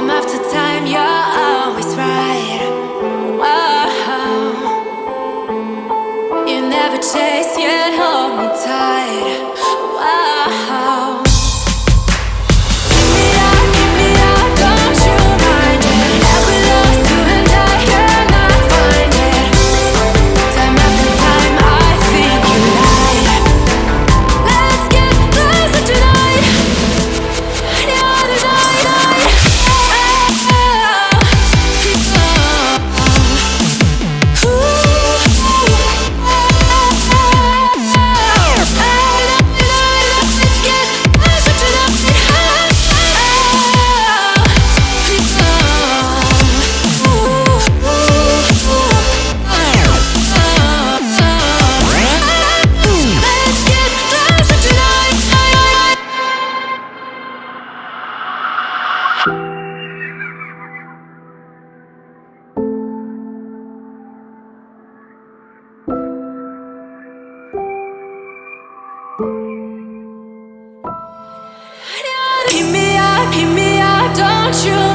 Time after time, you're always right. You never chase, yet hold me tight. Give me up, give me up, don't you